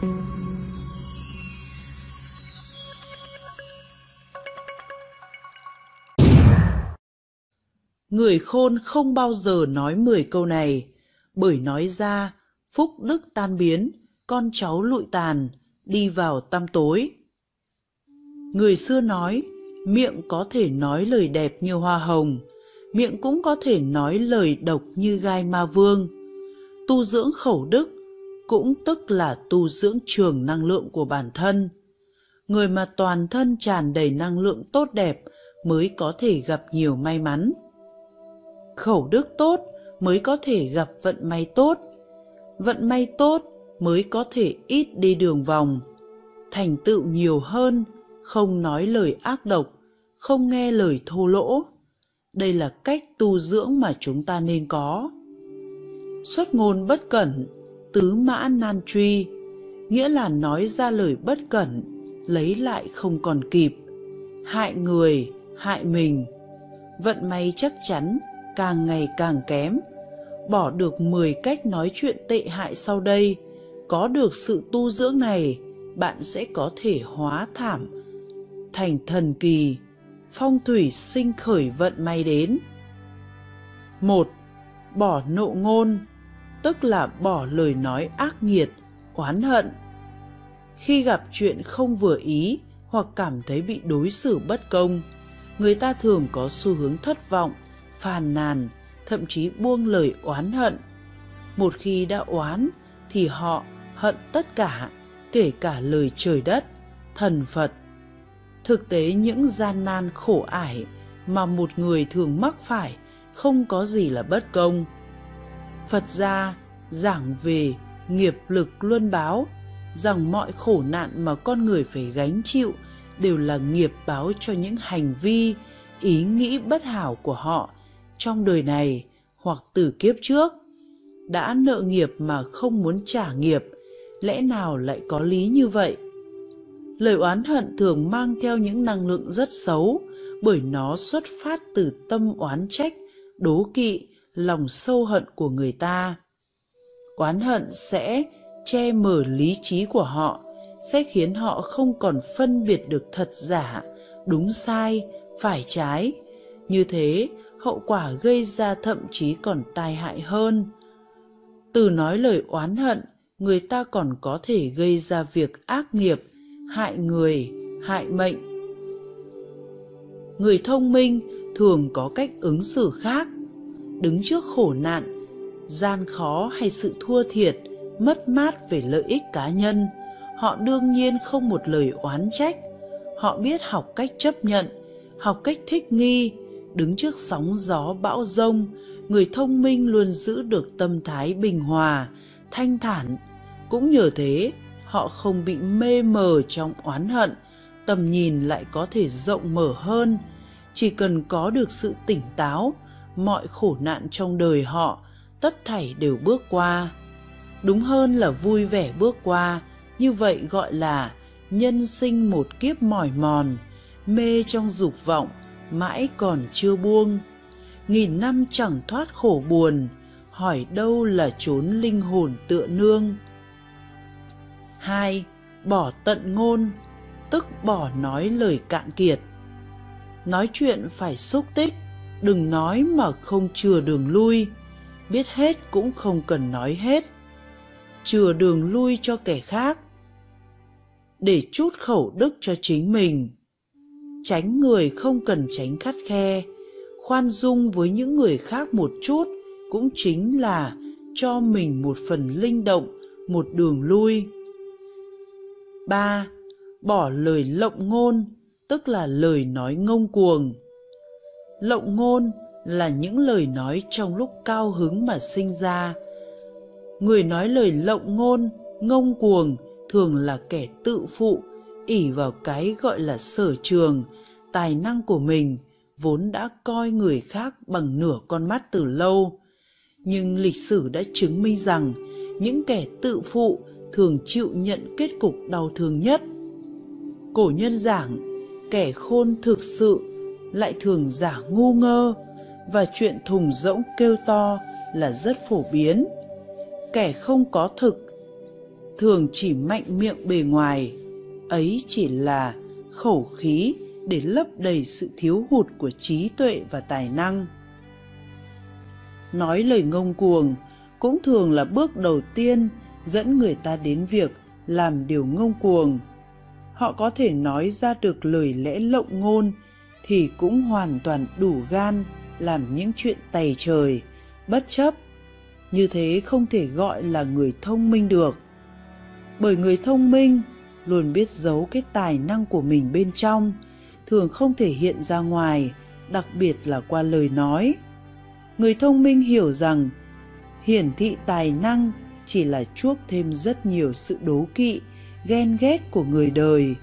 Người khôn không bao giờ nói mười câu này, bởi nói ra phúc đức tan biến, con cháu lụi tàn, đi vào tăm tối. Người xưa nói, miệng có thể nói lời đẹp như hoa hồng, miệng cũng có thể nói lời độc như gai ma vương. Tu dưỡng khẩu đức cũng tức là tu dưỡng trường năng lượng của bản thân. Người mà toàn thân tràn đầy năng lượng tốt đẹp mới có thể gặp nhiều may mắn. Khẩu đức tốt mới có thể gặp vận may tốt. Vận may tốt mới có thể ít đi đường vòng. Thành tựu nhiều hơn, không nói lời ác độc, không nghe lời thô lỗ. Đây là cách tu dưỡng mà chúng ta nên có. Xuất ngôn bất cẩn, tứ mã nan truy, nghĩa là nói ra lời bất cẩn, lấy lại không còn kịp, hại người, hại mình. Vận may chắc chắn càng ngày càng kém. Bỏ được 10 cách nói chuyện tệ hại sau đây, có được sự tu dưỡng này, bạn sẽ có thể hóa thảm thành thần kỳ, phong thủy sinh khởi vận may đến. một Bỏ nộ ngôn, tức là bỏ lời nói ác nghiệt, oán hận. Khi gặp chuyện không vừa ý hoặc cảm thấy bị đối xử bất công, người ta thường có xu hướng thất vọng, phàn nàn, thậm chí buông lời oán hận. Một khi đã oán thì họ hận tất cả, kể cả lời trời đất, thần Phật. Thực tế những gian nan khổ ải mà một người thường mắc phải không có gì là bất công. Phật gia giảng về nghiệp lực luân báo, rằng mọi khổ nạn mà con người phải gánh chịu đều là nghiệp báo cho những hành vi, ý nghĩ bất hảo của họ trong đời này hoặc từ kiếp trước. Đã nợ nghiệp mà không muốn trả nghiệp, lẽ nào lại có lý như vậy? Lời oán hận thường mang theo những năng lượng rất xấu bởi nó xuất phát từ tâm oán trách, đố kỵ, lòng sâu hận của người ta. Oán hận sẽ che mở lý trí của họ, sẽ khiến họ không còn phân biệt được thật giả, đúng sai, phải trái. Như thế, hậu quả gây ra thậm chí còn tai hại hơn. Từ nói lời oán hận, người ta còn có thể gây ra việc ác nghiệp, hại người, hại mệnh. Người thông minh thường có cách ứng xử khác, đứng trước khổ nạn, gian khó hay sự thua thiệt, mất mát về lợi ích cá nhân, họ đương nhiên không một lời oán trách, họ biết học cách chấp nhận, học cách thích nghi, đứng trước sóng gió bão rông, người thông minh luôn giữ được tâm thái bình hòa, thanh thản. Cũng nhờ thế, họ không bị mê mờ trong oán hận, tầm nhìn lại có thể rộng mở hơn. Chỉ cần có được sự tỉnh táo, mọi khổ nạn trong đời họ, tất thảy đều bước qua. Đúng hơn là vui vẻ bước qua, như vậy gọi là nhân sinh một kiếp mỏi mòn, mê trong dục vọng, mãi còn chưa buông. Nghìn năm chẳng thoát khổ buồn hỏi đâu là chốn linh hồn tựa nương. Hai bỏ tận ngôn tức bỏ nói lời cạn kiệt. Nói chuyện phải xúc tích đừng nói mà không chừa đường lui. Biết hết cũng không cần nói hết. Chừa đường lui cho kẻ khác. Để chút khẩu đức cho chính mình. Tránh người không cần tránh khắt khe. Khoan dung với những người khác một chút cũng chính là cho mình một phần linh động, một đường lui. Ba, bỏ lời lộng ngôn, tức là lời nói ngông cuồng lộng ngôn là những lời nói trong lúc cao hứng mà sinh ra. Người nói lời lộng ngôn, ngông cuồng thường là kẻ tự phụ, ỉ vào cái gọi là sở trường, tài năng của mình vốn đã coi người khác bằng nửa con mắt từ lâu. Nhưng lịch sử đã chứng minh rằng những kẻ tự phụ thường chịu nhận kết cục đau thương nhất. Cổ nhân giảng, kẻ khôn thực sự lại thường giả ngu ngơ và chuyện thùng rỗng kêu to là rất phổ biến kẻ không có thực thường chỉ mạnh miệng bề ngoài, ấy chỉ là khẩu khí để lấp đầy sự thiếu hụt của trí tuệ và tài năng. Nói lời ngông cuồng cũng thường là bước đầu tiên dẫn người ta đến việc làm điều ngông cuồng. Họ có thể nói ra được lời lẽ lộng ngôn thì cũng hoàn toàn đủ gan làm những chuyện tày trời, bất chấp. Như thế không thể gọi là người thông minh được. Bởi người thông minh luôn biết giấu cái tài năng của mình bên trong, thường không thể hiện ra ngoài, đặc biệt là qua lời nói. Người thông minh hiểu rằng hiển thị tài năng chỉ là chuốc thêm rất nhiều sự đố kỵ, ghen ghét của người đời.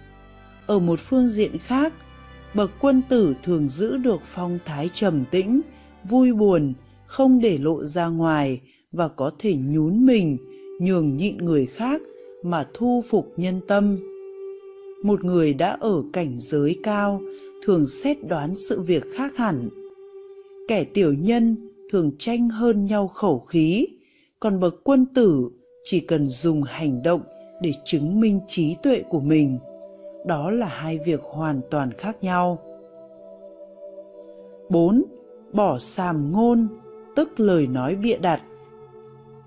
Ở một phương diện khác, bậc quân tử thường giữ được phong thái trầm tĩnh, vui buồn, không để lộ ra ngoài và có thể nhún mình, nhường nhịn người khác mà thu phục nhân tâm. Một người đã ở cảnh giới cao thường xét đoán sự việc khác hẳn. Kẻ tiểu nhân thường tranh hơn nhau khẩu khí, còn bậc quân tử chỉ cần dùng hành động để chứng minh trí tuệ của mình đó là hai việc hoàn toàn khác nhau 4. Bỏ sàm ngôn, tức lời nói bịa đặt.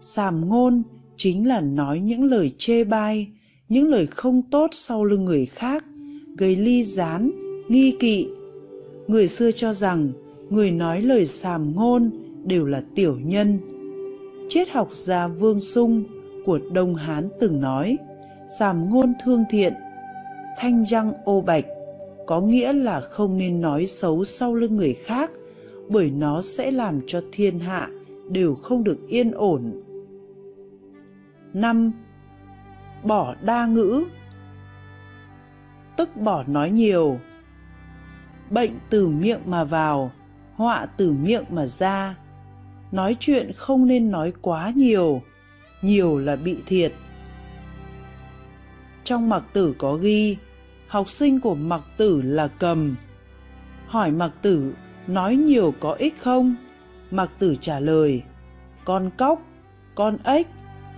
Sàm ngôn chính là nói những lời chê bai, những lời không tốt sau lưng người khác, gây ly gián, nghi kỵ. Người xưa cho rằng người nói lời sàm ngôn đều là tiểu nhân. Triết học gia Vương Sung của Đông Hán từng nói, sàm ngôn thương thiện, thanh răng ô bạch, có nghĩa là không nên nói xấu sau lưng người khác, bởi nó sẽ làm cho thiên hạ đều không được yên ổn. 5. Bỏ đa ngữ Tức bỏ nói nhiều Bệnh từ miệng mà vào, họa từ miệng mà ra. Nói chuyện không nên nói quá nhiều, nhiều là bị thiệt. Trong mặc tử có ghi, học sinh của mặc tử là cầm. Hỏi mặc tử, nói nhiều có ích không? Mặc tử trả lời, con cóc, con ếch,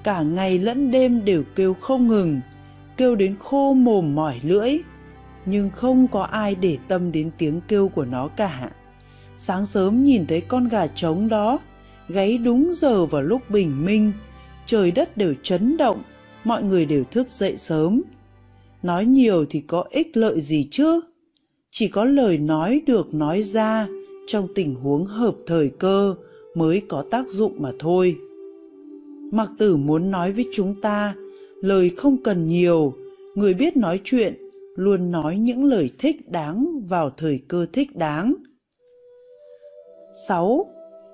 cả ngày lẫn đêm đều kêu không ngừng, kêu đến khô mồm mỏi lưỡi, nhưng không có ai để tâm đến tiếng kêu của nó cả. Sáng sớm nhìn thấy con gà trống đó, gáy đúng giờ vào lúc bình minh, trời đất đều chấn động, mọi người đều thức dậy sớm. Nói nhiều thì có ích lợi gì chứ? Chỉ có lời nói được nói ra trong tình huống hợp thời cơ mới có tác dụng mà thôi. Mặc tử muốn nói với chúng ta, lời không cần nhiều, người biết nói chuyện luôn nói những lời thích đáng vào thời cơ thích đáng. 6.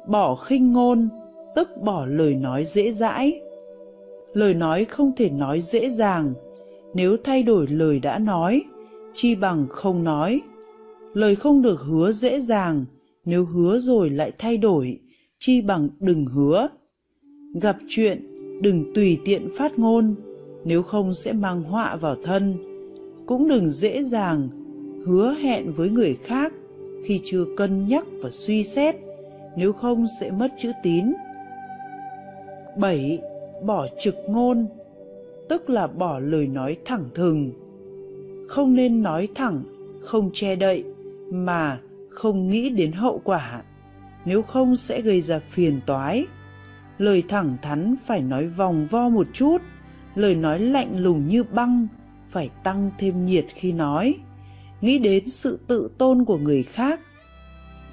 Bỏ khinh ngôn tức bỏ lời nói dễ dãi. Lời nói không thể nói dễ dàng, nếu thay đổi lời đã nói, chi bằng không nói. Lời không được hứa dễ dàng, nếu hứa rồi lại thay đổi, chi bằng đừng hứa. Gặp chuyện, đừng tùy tiện phát ngôn, nếu không sẽ mang họa vào thân. Cũng đừng dễ dàng hứa hẹn với người khác khi chưa cân nhắc và suy xét, nếu không sẽ mất chữ tín. 7. Bỏ trực ngôn, tức là bỏ lời nói thẳng thừng. Không nên nói thẳng, không che đậy, mà không nghĩ đến hậu quả, nếu không sẽ gây ra phiền toái. Lời thẳng thắn phải nói vòng vo một chút, lời nói lạnh lùng như băng phải tăng thêm nhiệt khi nói. Nghĩ đến sự tự tôn của người khác,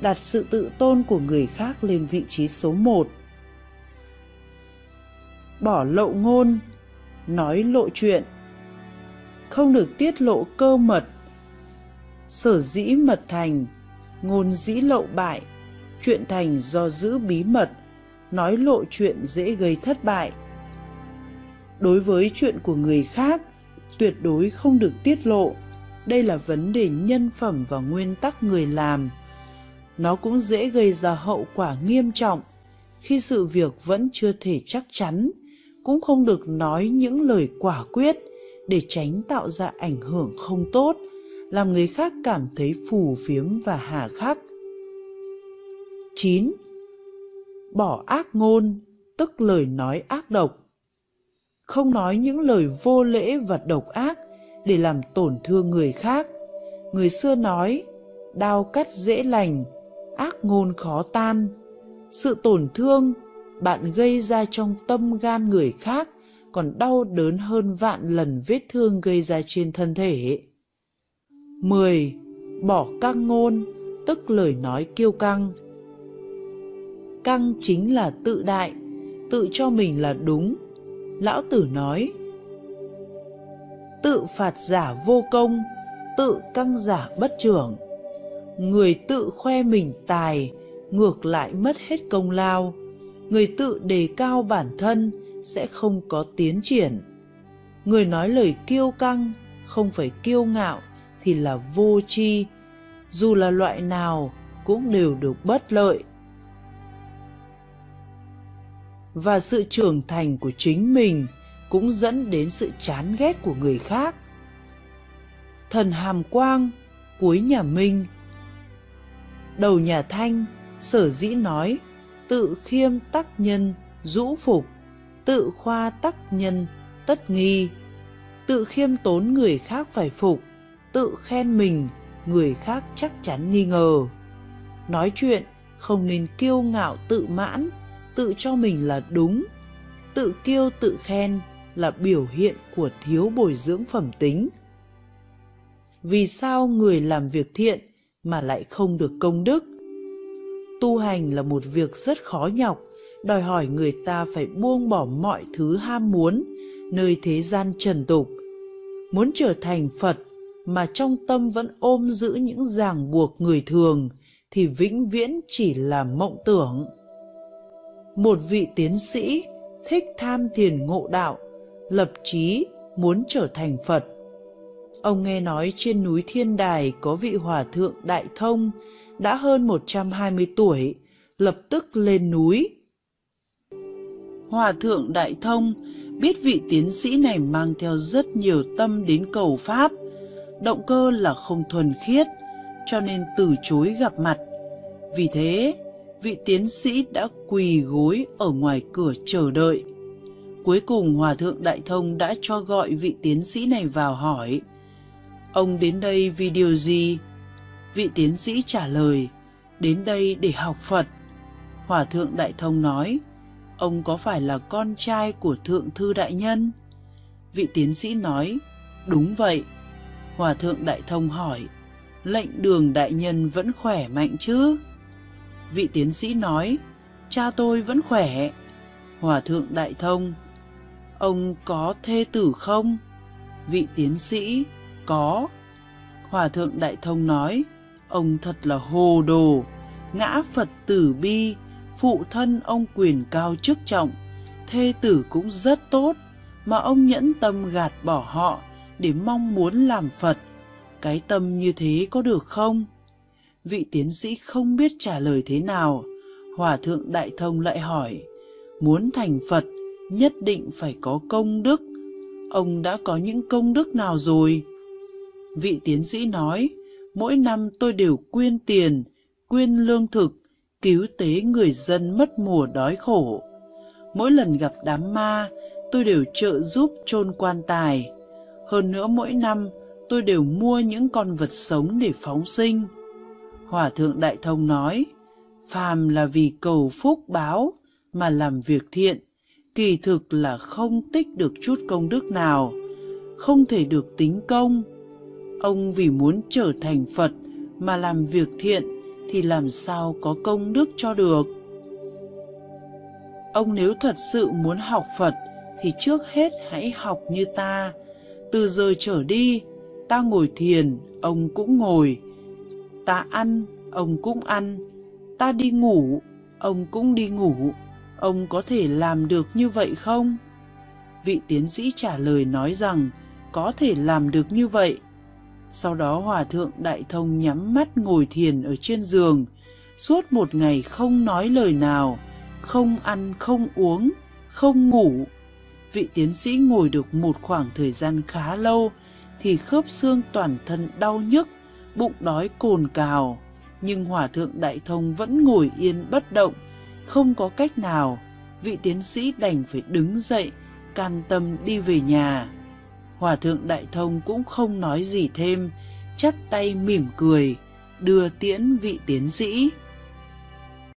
đặt sự tự tôn của người khác lên vị trí số một bỏ lậu ngôn, nói lộ chuyện, không được tiết lộ cơ mật, sở dĩ mật thành, ngôn dĩ lộ bại, chuyện thành do giữ bí mật, nói lộ chuyện dễ gây thất bại. Đối với chuyện của người khác, tuyệt đối không được tiết lộ, đây là vấn đề nhân phẩm và nguyên tắc người làm. Nó cũng dễ gây ra hậu quả nghiêm trọng khi sự việc vẫn chưa thể chắc chắn cũng không được nói những lời quả quyết để tránh tạo ra ảnh hưởng không tốt, làm người khác cảm thấy phù phiếm và hà khắc. 9. Bỏ ác ngôn, tức lời nói ác độc. không nói những lời vô lễ và độc ác để làm tổn thương người khác. Người xưa nói, đao cắt dễ lành, ác ngôn khó tan. Sự tổn thương bạn gây ra trong tâm gan người khác còn đau đớn hơn vạn lần vết thương gây ra trên thân thể. 10. Bỏ căng ngôn, tức lời nói kiêu căng. Căng chính là tự đại, tự cho mình là đúng. Lão Tử nói, tự phạt giả vô công, tự căng giả bất trưởng. Người tự khoe mình tài, ngược lại mất hết công lao. Người tự đề cao bản thân sẽ không có tiến triển. Người nói lời kiêu căng, không phải kiêu ngạo thì là vô tri, dù là loại nào cũng đều được bất lợi. Và sự trưởng thành của chính mình cũng dẫn đến sự chán ghét của người khác. Thần Hàm Quang, cuối nhà Minh Đầu nhà Thanh, sở dĩ nói, tự khiêm tắc nhân, rũ phục, tự khoa tắc nhân, tất nghi, tự khiêm tốn người khác phải phục, tự khen mình, người khác chắc chắn nghi ngờ. Nói chuyện không nên kiêu ngạo tự mãn, tự cho mình là đúng. Tự kiêu tự khen là biểu hiện của thiếu bồi dưỡng phẩm tính. Vì sao người làm việc thiện mà lại không được công đức? Tu hành là một việc rất khó nhọc, đòi hỏi người ta phải buông bỏ mọi thứ ham muốn nơi thế gian trần tục. Muốn trở thành Phật mà trong tâm vẫn ôm giữ những ràng buộc người thường thì vĩnh viễn chỉ là mộng tưởng. Một vị tiến sĩ thích tham thiền ngộ đạo, lập chí muốn trở thành Phật. Ông nghe nói trên núi Thiên Đài có vị hòa thượng Đại Thông đã hơn 120 tuổi, lập tức lên núi. Hòa thượng Đại Thông biết vị tiến sĩ này mang theo rất nhiều tâm đến cầu Pháp, động cơ là không thuần khiết, cho nên từ chối gặp mặt. Vì thế, vị tiến sĩ đã quỳ gối ở ngoài cửa chờ đợi. Cuối cùng Hòa Thượng Đại Thông đã cho gọi vị tiến sĩ này vào hỏi. Ông đến đây vì điều gì? Vị tiến sĩ trả lời, đến đây để học Phật. Hòa Thượng Đại Thông nói, ông có phải là con trai của Thượng Thư Đại Nhân? Vị tiến sĩ nói, đúng vậy. Hòa thượng Đại Thông hỏi, lệnh đường đại nhân vẫn khỏe mạnh chứ? Vị tiến sĩ nói, cha tôi vẫn khỏe. Hòa thượng Đại Thông, ông có thê tử không? Vị tiến sĩ, có. Hòa thượng Đại Thông nói, ông thật là hồ đồ, ngã Phật tử bi, phụ thân ông quyền cao chức trọng, thê tử cũng rất tốt, mà ông nhẫn tâm gạt bỏ họ để mong muốn làm Phật. Cái tâm như thế có được không? Vị tiến sĩ không biết trả lời thế nào. Hòa thượng Đại Thông lại hỏi, muốn thành Phật nhất định phải có công đức. Ông đã có những công đức nào rồi? Vị tiến sĩ nói, mỗi năm tôi đều quyên tiền, quyên lương thực, cứu tế người dân mất mùa đói khổ. Mỗi lần gặp đám ma, tôi đều trợ giúp chôn quan tài. Hơn nữa mỗi năm tôi đều mua những con vật sống để phóng sinh. Hòa thượng Đại Thông nói, phàm là vì cầu phúc báo mà làm việc thiện, kỳ thực là không tích được chút công đức nào, không thể được tính công. Ông vì muốn trở thành Phật mà làm việc thiện thì làm sao có công đức cho được. Ông nếu thật sự muốn học Phật thì trước hết hãy học như ta, từ giờ trở đi, ta ngồi thiền, ông cũng ngồi. Ta ăn, ông cũng ăn. Ta đi ngủ, ông cũng đi ngủ. Ông có thể làm được như vậy không? Vị tiến sĩ trả lời nói rằng có thể làm được như vậy. Sau đó Hòa Thượng Đại Thông nhắm mắt ngồi thiền ở trên giường, suốt một ngày không nói lời nào, không ăn, không uống, không ngủ, vị tiến sĩ ngồi được một khoảng thời gian khá lâu thì khớp xương toàn thân đau nhức, bụng đói cồn cào. Nhưng Hòa Thượng Đại Thông vẫn ngồi yên bất động, không có cách nào, vị tiến sĩ đành phải đứng dậy, can tâm đi về nhà. Hòa thượng Đại Thông cũng không nói gì thêm, chắp tay mỉm cười, đưa tiễn vị tiến sĩ.